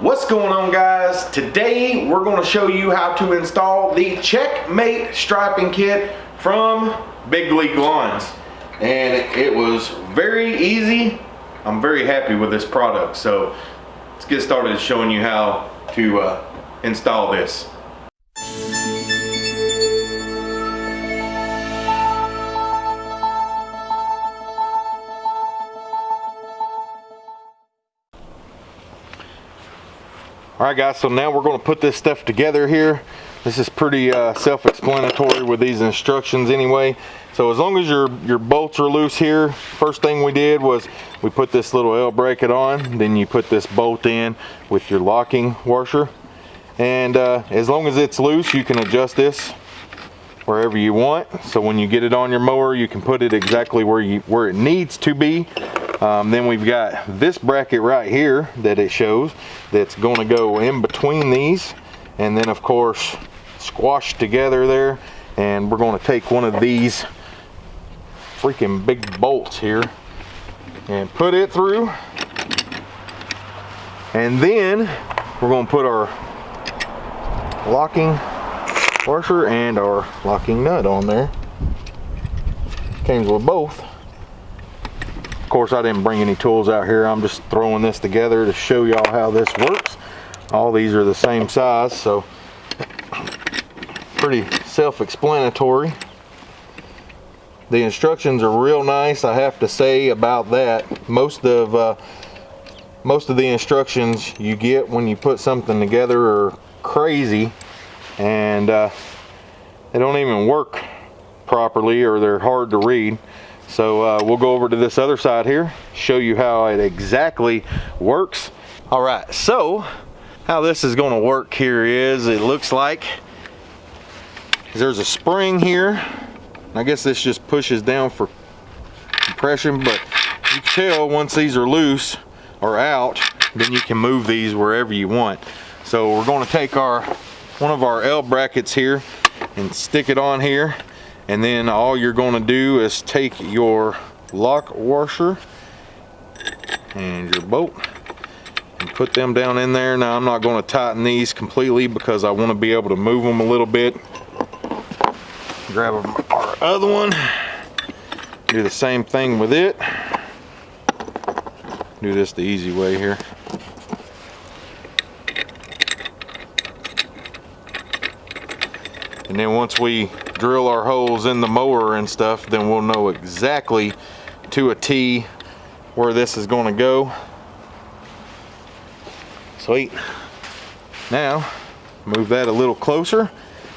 What's going on guys? Today we're going to show you how to install the Checkmate striping kit from Big League Lawns. And it was very easy. I'm very happy with this product. So let's get started showing you how to uh, install this. All right guys, so now we're gonna put this stuff together here. This is pretty uh, self-explanatory with these instructions anyway. So as long as your, your bolts are loose here, first thing we did was we put this little L bracket on, then you put this bolt in with your locking washer. And uh, as long as it's loose, you can adjust this wherever you want. So when you get it on your mower, you can put it exactly where you where it needs to be. Um, then we've got this bracket right here that it shows that's going to go in between these. And then of course squashed together there. And we're going to take one of these freaking big bolts here and put it through. And then we're going to put our locking washer and our locking nut on there. Comes with both of course, I didn't bring any tools out here. I'm just throwing this together to show y'all how this works. All these are the same size, so pretty self-explanatory. The instructions are real nice, I have to say about that. Most of uh, most of the instructions you get when you put something together are crazy and uh, they don't even work properly or they're hard to read. So uh, we'll go over to this other side here, show you how it exactly works. All right, so how this is gonna work here is, it looks like there's a spring here. I guess this just pushes down for compression, but you can tell once these are loose or out, then you can move these wherever you want. So we're gonna take our one of our L brackets here and stick it on here and then all you're going to do is take your lock washer and your bolt and put them down in there. Now I'm not going to tighten these completely because I want to be able to move them a little bit. Grab our other one. Do the same thing with it. Do this the easy way here and then once we drill our holes in the mower and stuff, then we'll know exactly to a T where this is going to go. Sweet. Now, move that a little closer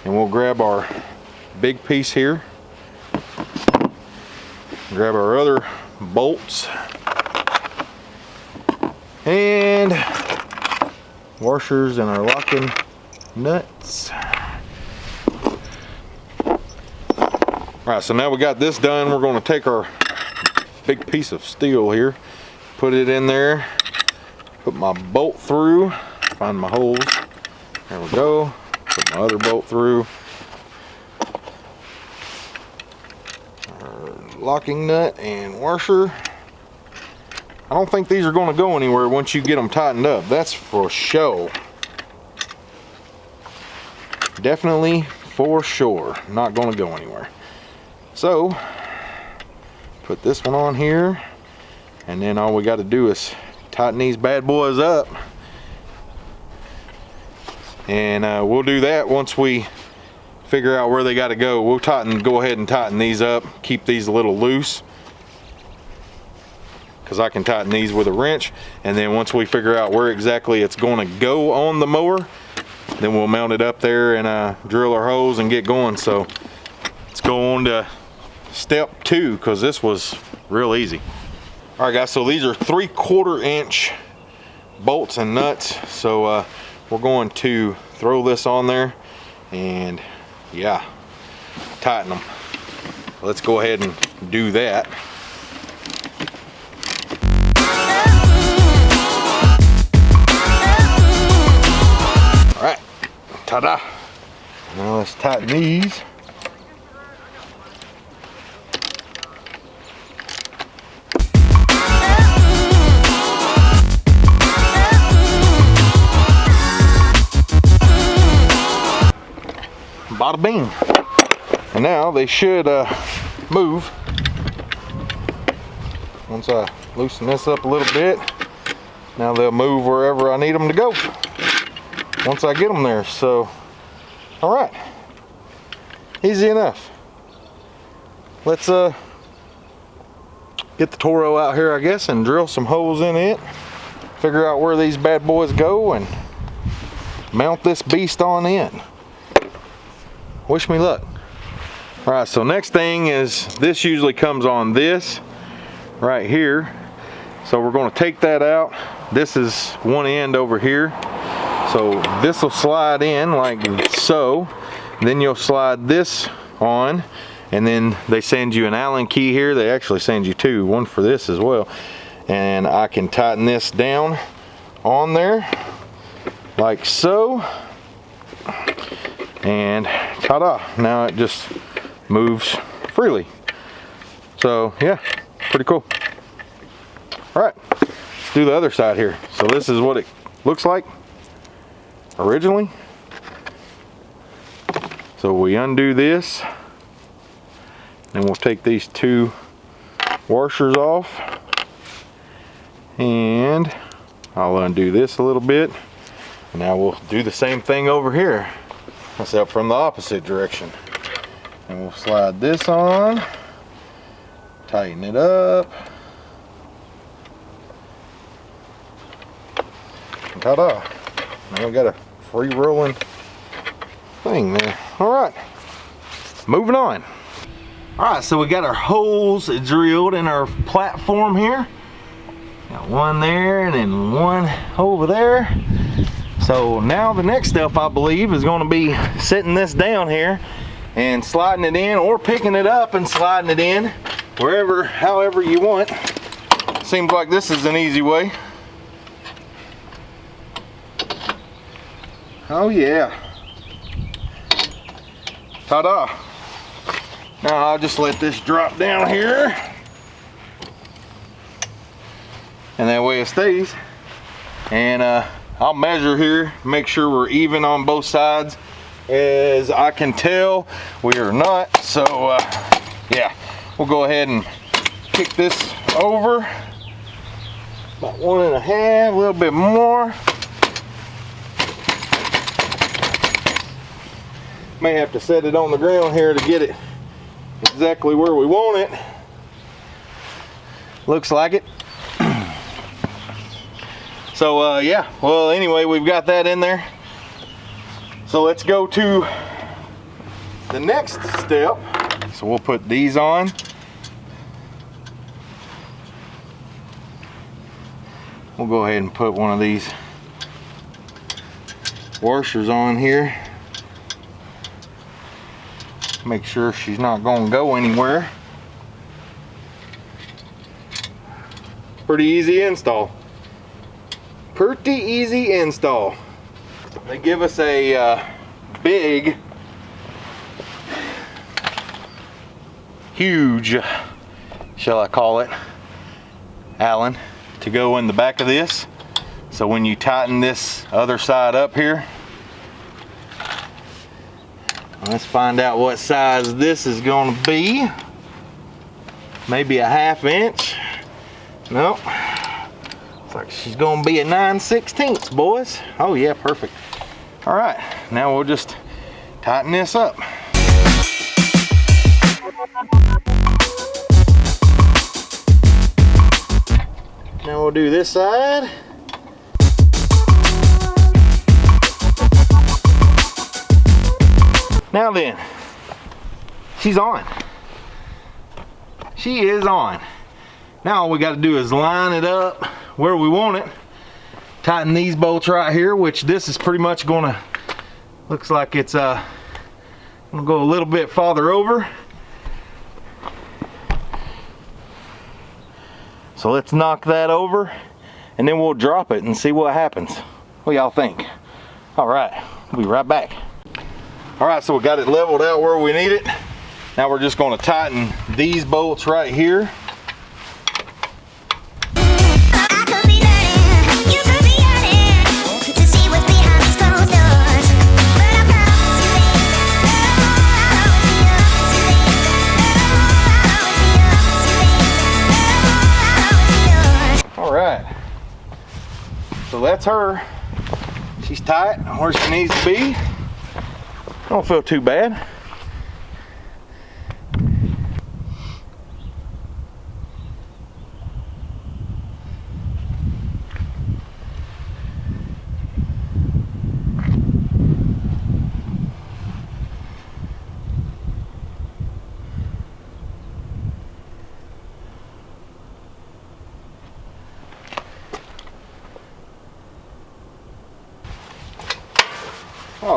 and we'll grab our big piece here. Grab our other bolts and washers and our locking nuts. All right, so now we got this done. We're gonna take our big piece of steel here, put it in there, put my bolt through, find my holes. There we go. Put my other bolt through. Our locking nut and washer. I don't think these are gonna go anywhere once you get them tightened up. That's for show. Definitely for sure. Not gonna go anywhere. So, put this one on here, and then all we got to do is tighten these bad boys up. And uh, we'll do that once we figure out where they got to go. We'll tighten, go ahead and tighten these up, keep these a little loose because I can tighten these with a wrench. And then once we figure out where exactly it's going to go on the mower, then we'll mount it up there and uh, drill our holes and get going. So let's go on to step two because this was real easy. All right guys, so these are three quarter inch bolts and nuts. So uh, we're going to throw this on there and yeah, tighten them. Let's go ahead and do that. All right, ta-da. Now let's tighten these. Bada bing. And now they should uh, move. Once I loosen this up a little bit, now they'll move wherever I need them to go. Once I get them there, so, all right. Easy enough. Let's uh, get the Toro out here, I guess, and drill some holes in it. Figure out where these bad boys go and mount this beast on in. Wish me luck. All right, so next thing is this usually comes on this right here. So we're gonna take that out. This is one end over here. So this will slide in like so. Then you'll slide this on and then they send you an Allen key here. They actually send you two, one for this as well. And I can tighten this down on there like so. And ta-da, now it just moves freely. So yeah, pretty cool. All right, let's do the other side here. So this is what it looks like originally. So we undo this and we'll take these two washers off and I'll undo this a little bit. Now we'll do the same thing over here, except from the opposite direction. And we'll slide this on, tighten it up. Ta-da! Now we got a free rolling thing there. All right, moving on. All right, so we got our holes drilled in our platform here. Got one there and then one over there. So now the next step I believe is gonna be sitting this down here and sliding it in or picking it up and sliding it in wherever, however you want. Seems like this is an easy way. Oh yeah. Ta-da. Now I'll just let this drop down here. And that way it stays. And uh, I'll measure here, make sure we're even on both sides. As I can tell, we are not. So uh, yeah, we'll go ahead and kick this over. About one and a half, a little bit more. May have to set it on the ground here to get it exactly where we want it. Looks like it. So uh, yeah, well anyway, we've got that in there. So let's go to the next step. So we'll put these on. We'll go ahead and put one of these washers on here make sure she's not going to go anywhere. Pretty easy install. Pretty easy install. They give us a uh, big, huge, shall I call it, Allen to go in the back of this. So when you tighten this other side up here, Let's find out what size this is going to be. Maybe a half inch. Nope. Looks like she's to be a 9 16ths, boys. Oh yeah, perfect. All right, now we'll just tighten this up. Now we'll do this side. Now then, she's on. She is on. Now all we got to do is line it up where we want it. Tighten these bolts right here, which this is pretty much gonna, looks like it's uh, gonna go a little bit farther over. So let's knock that over and then we'll drop it and see what happens. What y'all think? All right, we'll be right back. All right, so we got it leveled out where we need it. Now we're just gonna tighten these bolts right here. That's her. She's tight where she needs to be. Don't feel too bad.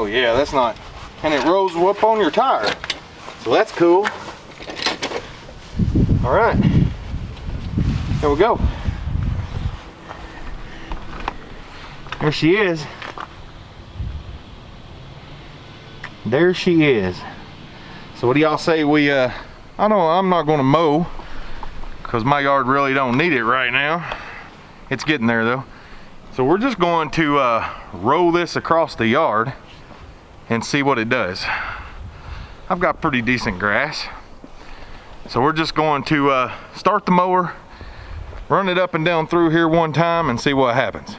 Oh yeah, that's not, and it rolls up on your tire. So that's cool. All right, here we go. There she is. There she is. So what do y'all say we, uh, I don't, I'm not gonna mow because my yard really don't need it right now. It's getting there though. So we're just going to uh, roll this across the yard and see what it does. I've got pretty decent grass. So we're just going to uh, start the mower, run it up and down through here one time and see what happens.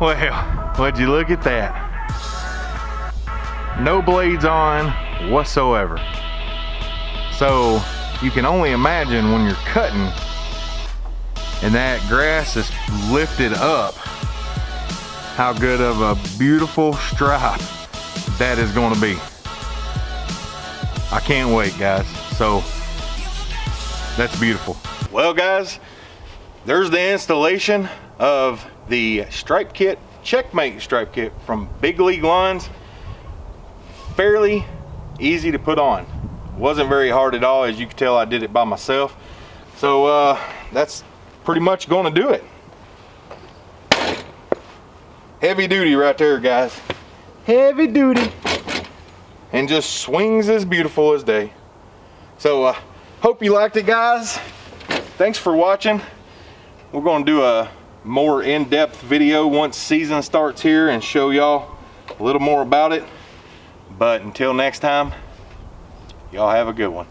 Well, would you look at that? No blades on whatsoever. So you can only imagine when you're cutting and that grass is lifted up, how good of a beautiful stripe that is gonna be. I can't wait guys. So that's beautiful. Well guys, there's the installation of the stripe kit, checkmate stripe kit from Big League Lawns. Fairly easy to put on wasn't very hard at all as you can tell I did it by myself. So uh, that's pretty much gonna do it. Heavy duty right there guys. Heavy duty. And just swings as beautiful as day. So uh, hope you liked it guys. Thanks for watching. We're gonna do a more in-depth video once season starts here and show y'all a little more about it. But until next time Y'all have a good one.